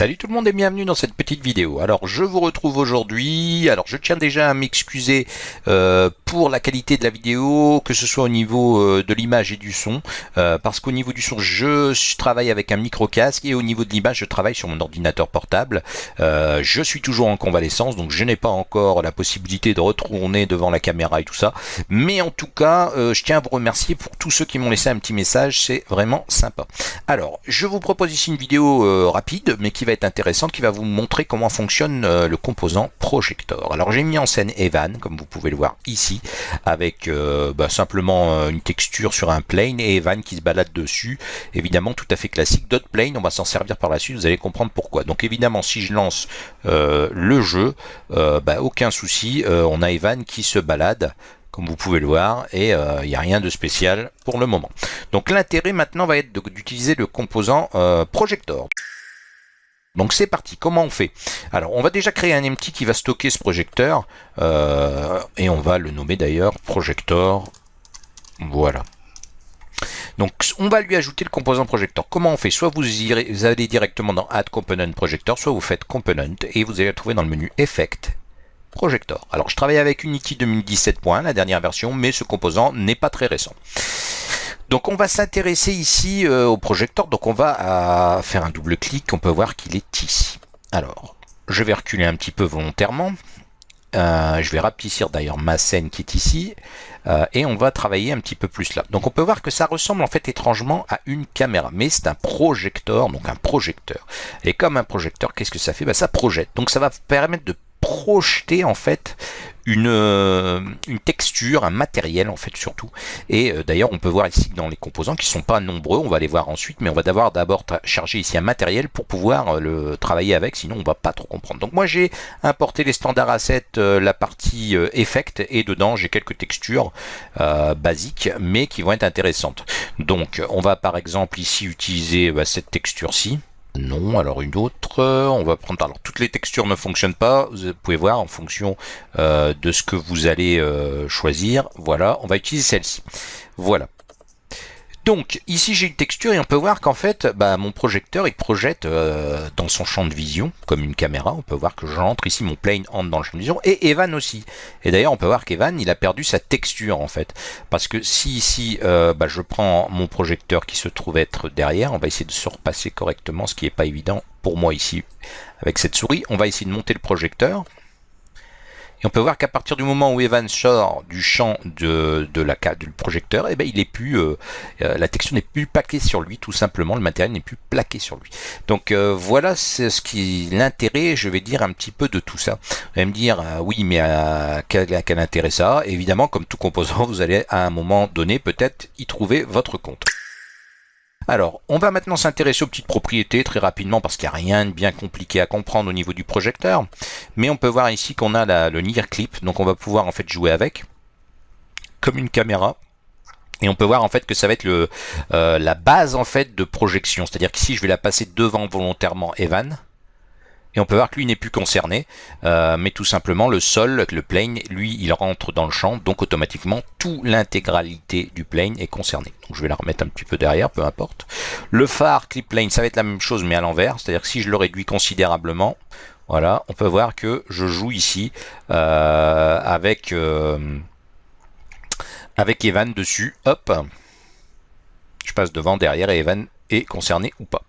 Salut tout le monde et bienvenue dans cette petite vidéo. Alors je vous retrouve aujourd'hui, alors je tiens déjà à m'excuser euh, pour la qualité de la vidéo, que ce soit au niveau euh, de l'image et du son, euh, parce qu'au niveau du son je travaille avec un micro casque et au niveau de l'image je travaille sur mon ordinateur portable. je suis toujours en convalescence donc je n'ai pas encore la possibilité de retourner devant la caméra et tout ça, mais en tout cas je tiens à vous remercier pour tous ceux qui m'ont laissé un petit message, c'est vraiment sympa. Alors je vous propose ici une vidéo rapide mais qui qui va être intéressante, qui va vous montrer comment fonctionne euh, le composant projector. Alors j'ai mis en scène Evan, comme vous pouvez le voir ici, avec euh, bah, simplement euh, une texture sur un plane et Evan qui se balade dessus. Évidemment tout à fait classique. D'autres plane, on va s'en servir par la suite, vous allez comprendre pourquoi. Donc évidemment si je lance le jeu, bah, aucun souci, on a Evan qui se balade comme vous pouvez le voir, et il n'y a rien de spécial pour le moment. Donc l'intérêt maintenant va être d'utiliser le composant projector. Donc c'est parti, comment on fait? Alors on va déjà créer un empty qui va stocker ce projecteur, euh, et on va le nommer d'ailleurs projector, voilà. Donc on va lui ajouter le composant projector. Comment on fait? Soit vous, allez directement dans Add Component Projector, soit vous faites Component, et vous allez le trouver dans le menu Effect, Projector. Alors je travaille avec Unity 2017.1, la dernière version, mais ce composant n'est pas très récent. Donc on va s'intéresser ici euh, au projecteur, donc on va euh, faire un double clic, on peut voir qu'il est ici. Alors, je vais reculer un petit peu volontairement, euh, je vais rapetissir d'ailleurs ma scène qui est ici, et on va travailler un petit peu plus là. Donc on peut voir que ça ressemble en fait étrangement à une caméra, mais c'est un projecteur, donc un projecteur. Et comme un projecteur, qu'est-ce que ça fait? Bah, Ça projette, donc ça va permettre de projeter en fait une, euh, une texture, un matériel en fait surtout. Et euh, d'ailleurs on peut voir ici dans les composants qui sont pas nombreux, on va les voir ensuite, mais on va d'abord d'abord charger ici un matériel pour pouvoir euh, le travailler avec, sinon on va pas trop comprendre. Donc moi j'ai importé les standards assets, la partie effect, et dedans j'ai quelques textures basiques, mais qui vont être intéressantes. Donc on va par exemple ici utiliser bah, cette texture-ci. Non, alors une autre, on va prendre, alors toutes les textures ne fonctionnent pas, vous pouvez voir en fonction euh, de ce que vous allez euh, choisir, voilà, on va utiliser celle-ci, voilà. Donc ici j'ai une texture et on peut voir qu'en fait bah, mon projecteur il projette euh, dans son champ de vision comme une caméra. On peut voir que j'entre ici, mon plane entre dans le champ de vision et Evan aussi. Et d'ailleurs on peut voir qu'Evan il a perdu sa texture en fait. Parce que si ici euh, bah, je prends mon projecteur qui se trouve être derrière, on va essayer de se repasser correctement ce qui n'est pas évident pour moi ici avec cette souris. On va essayer de monter le projecteur. Et on peut voir qu'à partir du moment où Evan sort du champ de, la, du projecteur, eh ben, il est plus, euh, euh, la texture n'est plus plaquée sur lui, tout simplement, le matériel n'est plus plaqué sur lui. Donc euh, voilà ce qui l'intérêt, je vais dire un petit peu de tout ça. Vous allez me dire, oui, mais quel, quel intérêt ça? Évidemment, comme tout composant, vous allez à un moment donné peut-être y trouver votre compte. Alors, on va maintenant s'intéresser aux petites propriétés très rapidement parce qu'il n'y a rien de bien compliqué à comprendre au niveau du projecteur. Mais on peut voir ici qu'on a le near clip, donc on va pouvoir en fait jouer avec comme une caméra. Et on peut voir en fait que ça va être euh, la base en fait de projection. C'est-à-dire qu'ici je vais la passer devant volontairement Evan. Et on peut voir que lui n'est plus concerné, euh, mais tout simplement le sol, le plane, lui, il rentre dans le champ, donc automatiquement, toute l'intégralité du plane est concernée. Donc je vais la remettre un petit peu derrière, peu importe. Le phare clip plane, ça va être la même chose, mais à l'envers, c'est-à-dire que si je le réduis considérablement, voilà, on peut voir que je joue ici euh, avec, euh, avec Evan dessus, hop, je passe devant, derrière, et Evan est concerné ou pas.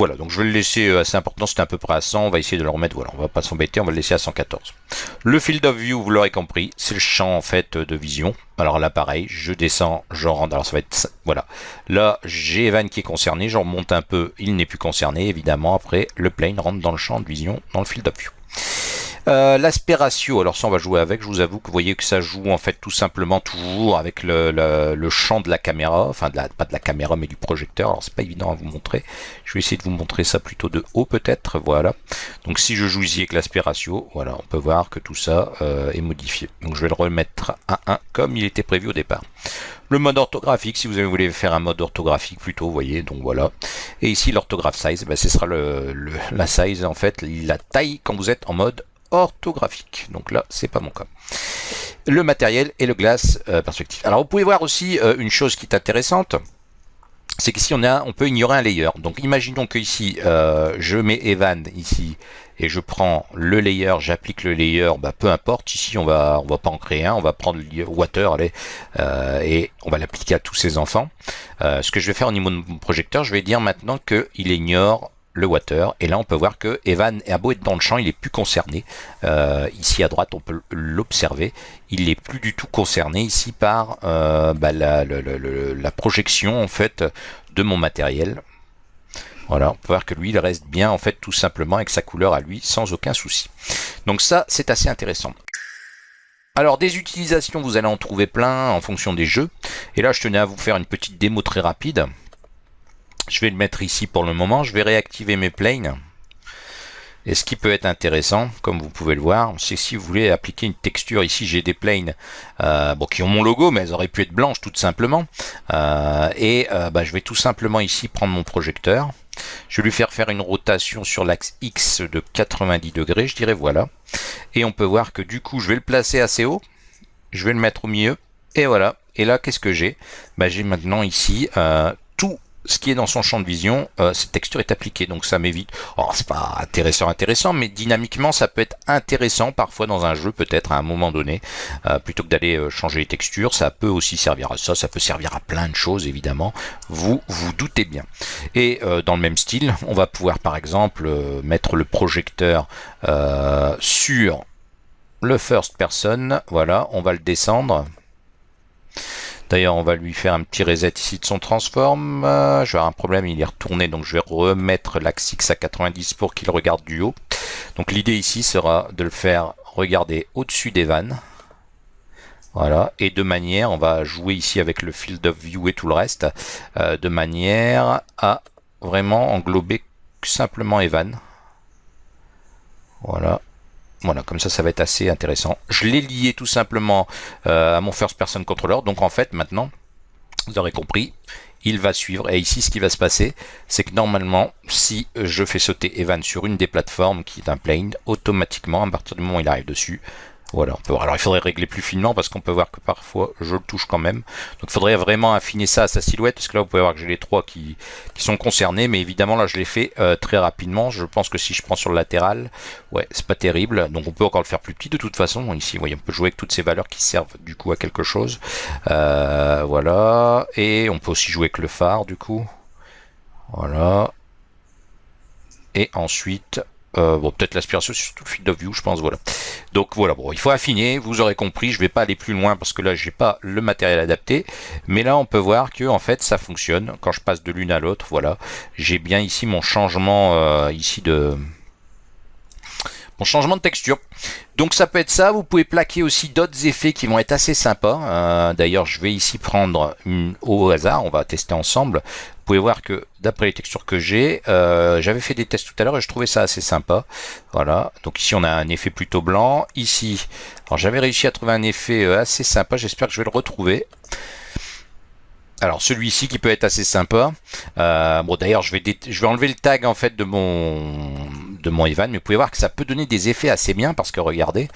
Voilà, donc je vais le laisser euh, assez important, c'était à peu près à 100, on va essayer de le remettre, voilà, on va pas s'embêter, on va le laisser à 114. Le field of view, vous l'aurez compris, c'est le champ en fait de vision. Alors là pareil, je descends, je rentre, alors ça va être, voilà. Là, j'ai Evan qui est concerné, je remonte un peu, il n'est plus concerné, évidemment, après le plane rentre dans le champ de vision, dans le field of view. Euh, l'aspect ratio, alors ça on va jouer avec, je vous avoue que vous voyez que ça joue en fait tout simplement toujours avec le, champ de la caméra, enfin de la, pas de la caméra mais du projecteur, alors c'est pas évident à vous montrer, je vais essayer de vous montrer ça plutôt de haut peut-être, voilà. Donc si je joue ici avec l'aspect ratio, voilà, on peut voir que tout ça euh, est modifié. Donc je vais le remettre à 1 comme il était prévu au départ. Le mode orthographique, si vous voulez faire un mode orthographique plutôt, vous voyez, donc voilà. Et ici l'orthographe size, ben, ce sera le, la size en fait, la taille quand vous êtes en mode orthographique. Donc là, c'est pas mon cas. Le matériel et le glace euh, perspective. Alors vous pouvez voir aussi euh, une chose qui est intéressante, c'est qu'ici on a, on peut ignorer un layer. Donc imaginons que ici, euh, je mets Evan ici et je prends le layer, j'applique le layer, bah, peu importe. Ici, on va, on va pas en créer un, on va prendre le water allez, et on va l'appliquer à tous ces enfants. Ce que je vais faire au niveau de mon projecteur, je vais dire maintenant qu'il ignore le water. Et là, on peut voir que Evan a beau être dans le champ, il est plus concerné. Euh, ici à droite, on peut l'observer. Il n'est plus du tout concerné ici par euh, bah, la, la, projection en fait de mon matériel. Voilà, on peut voir que lui, il reste bien en fait tout simplement avec sa couleur à lui, sans aucun souci. Donc ça, c'est assez intéressant. Alors des utilisations, vous allez en trouver plein en fonction des jeux. Et là, je tenais à vous faire une petite démo très rapide. Je vais le mettre ici pour le moment. Je vais réactiver mes planes. Et ce qui peut être intéressant, comme vous pouvez le voir, c'est si vous voulez appliquer une texture, ici j'ai des planes euh, qui ont mon logo, mais elles auraient pu être blanches tout simplement. Euh, et euh, bah, je vais tout simplement ici prendre mon projecteur. Je vais lui faire faire une rotation sur l'axe X de 90 degrés, je dirais voilà. Et on peut voir que du coup, je vais le placer assez haut. Je vais le mettre au milieu. Et voilà. Et là, qu'est-ce que j'ai? Bah, J'ai maintenant ici tout ce qui est dans son champ de vision, euh, cette texture est appliquée, donc ça m'évite. Oh, c'est pas intéressant, intéressant, mais dynamiquement, ça peut être intéressant parfois dans un jeu, peut-être à un moment donné, euh, plutôt que d'aller euh, changer les textures. Ça peut aussi servir à ça, ça peut servir à plein de choses, évidemment. Vous vous doutez bien. Et dans le même style, on va pouvoir par exemple mettre le projecteur sur le first person. Voilà, on va le descendre. D'ailleurs, on va lui faire un petit reset ici de son transform. Euh, je vais avoir un problème, il est retourné, donc je vais remettre l'axe X à 90 pour qu'il regarde du haut. Donc l'idée ici sera de le faire regarder au-dessus des vannes. Voilà, et de manière, on va jouer ici avec le field of view et tout le reste, euh, de manière à vraiment englober simplement Evan. Voilà, voilà, comme ça, ça va être assez intéressant. Je l'ai lié tout simplement euh, à mon first person controller. Donc en fait, maintenant, vous aurez compris, il va suivre. Et ici, ce qui va se passer, c'est que normalement, si je fais sauter Evan sur une des plateformes qui est un plane, automatiquement, à partir du moment où il arrive dessus, voilà, on peut voir. Alors il faudrait régler plus finement parce qu'on peut voir que parfois je le touche quand même. Donc il faudrait vraiment affiner ça à sa silhouette parce que là vous pouvez voir que j'ai les trois qui, qui, sont concernés. Mais évidemment là je l'ai fait euh, très rapidement. Je pense que si je prends sur le latéral, ouais c'est pas terrible. Donc on peut encore le faire plus petit de toute façon. Ici vous voyez on peut jouer avec toutes ces valeurs qui servent du coup à quelque chose. Euh, voilà. Et on peut aussi jouer avec le phare du coup. Voilà. Et ensuite euh, bon, peut-être l'aspiration, c'est surtout le field of view, je pense, voilà. Donc voilà, bon, il faut affiner, vous aurez compris, je vais pas aller plus loin parce que là, j'ai pas le matériel adapté. Mais là, on peut voir que, en fait, ça fonctionne. Quand je passe de l'une à l'autre, voilà. J'ai bien ici mon changement, euh, ici de... Changement de texture. Donc ça peut être ça, vous pouvez plaquer aussi d'autres effets qui vont être assez sympas. Euh, d'ailleurs, je vais ici prendre une, au hasard, on va tester ensemble. Vous pouvez voir que d'après les textures que j'ai, euh, j'avais fait des tests tout à l'heure et je trouvais ça assez sympa. Voilà, donc ici on a un effet plutôt blanc. Ici, alors j'avais réussi à trouver un effet euh, assez sympa, j'espère que je vais le retrouver. Alors celui-ci qui peut être assez sympa. bon d'ailleurs je vais je vais enlever le tag en fait de mon de mon Evan, mais vous pouvez voir que ça peut donner des effets assez bien parce que regardez,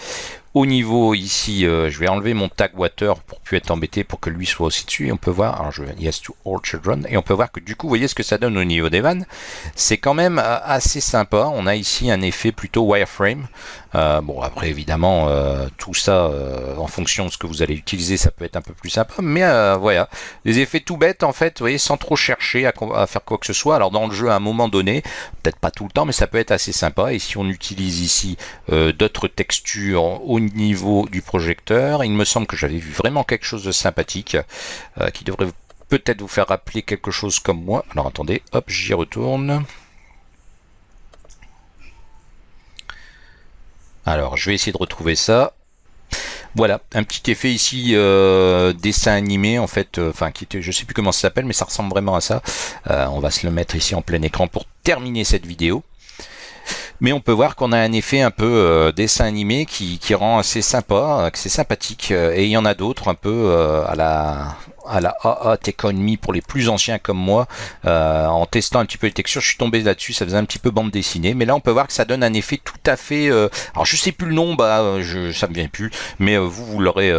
au niveau ici, euh, je vais enlever mon tag water pour plus être embêté pour que lui soit aussi dessus. Et on peut voir, alors je vais yes to all children, et on peut voir que du coup, vous voyez ce que ça donne au niveau des vannes. C'est quand même euh, assez sympa. On a ici un effet plutôt wireframe. Euh, bon, après évidemment, tout ça, en fonction de ce que vous allez utiliser, ça peut être un peu plus sympa. Mais voilà, des effets tout bêtes en fait, vous voyez, sans trop chercher à, à, faire quoi que ce soit. Alors dans le jeu, à un moment donné, peut-être pas tout le temps, mais ça peut être assez sympa. Et si on utilise ici d'autres textures au niveau du projecteur. Il me semble que j'avais vu vraiment quelque chose de sympathique euh, qui devrait peut-être vous faire rappeler quelque chose comme moi. Alors attendez, hop, j'y retourne. Alors, je vais essayer de retrouver ça. Voilà, un petit effet ici euh, dessin animé en fait, euh, enfin qui était, je sais plus comment ça s'appelle, mais ça ressemble vraiment à ça. on va se le mettre ici en plein écran pour terminer cette vidéo mais on peut voir qu'on a un effet un peu euh, dessin animé qui, rend assez sympa, euh, c'est sympathique, euh, et il y en a d'autres un peu à la à la AA Economy pour les plus anciens comme moi. Euh, en testant un petit peu les textures, je suis tombé là-dessus, ça faisait un petit peu bande dessinée. Mais là, on peut voir que ça donne un effet tout à fait... Euh, alors, je sais plus le nom, bah, je, ça me vient plus. Mais vous, vous l'aurez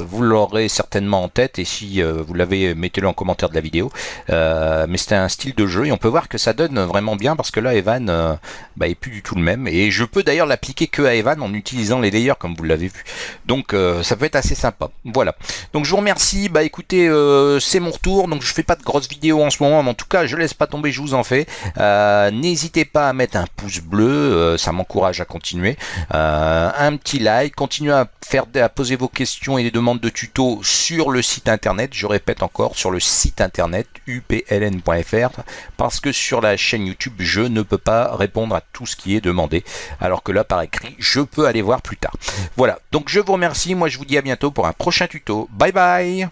vous l'aurez certainement en tête. Et si vous l'avez, mettez-le en commentaire de la vidéo. mais c'était un style de jeu. Et on peut voir que ça donne vraiment bien parce que là, Evan bah, est plus du tout le même. Et je peux d'ailleurs l'appliquer que à Evan en utilisant les layers comme vous l'avez vu. Donc, ça peut être assez sympa. Voilà. Donc, je vous remercie. Bah, écoutez, euh, c'est mon retour, donc je fais pas de grosses vidéos en ce moment, mais en tout cas, je laisse pas tomber, je vous en fais. Euh, n'hésitez pas à mettre un pouce bleu, euh, ça m'encourage à continuer. un petit like, continuez à faire à poser vos questions et les demandes de tutos sur le site internet. Je répète encore sur le site internet upln.fr parce que sur la chaîne YouTube, je ne peux pas répondre à tout ce qui est demandé, alors que là par écrit, je peux aller voir plus tard. Voilà. Donc je vous remercie. Moi, je vous dis à bientôt pour un prochain tuto. Bye bye.